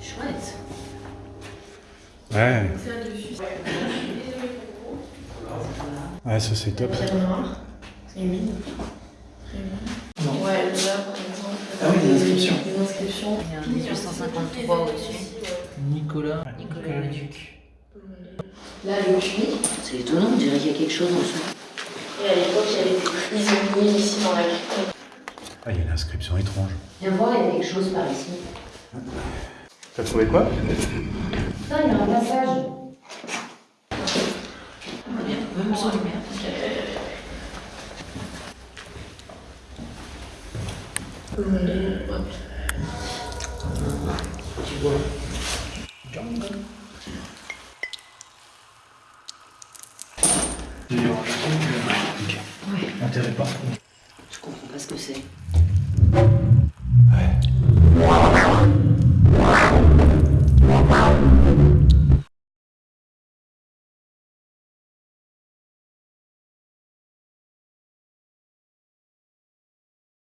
Chouette. Ouais. Ouais, ça c'est top. Pierre noir. C'est humide. Ouais, là par exemple. Ah oui, des inscriptions. Des inscriptions. Il y a un 1853 au-dessus. Nicolas. Nicolas le Duc. Là, le cuit. C'est étonnant, on dirait qu'il y a quelque chose en dessous. Et à l'époque, elle était prisonnier ici dans la crypte. Ah, il y a une inscription étrange. Viens voir, il y a quelque chose par ici. T'as trouvé quoi? Putain, il y a un passage. Même sans lumière. Tu vois. Intérêt. Je comprends pas ce que c'est. Ouais.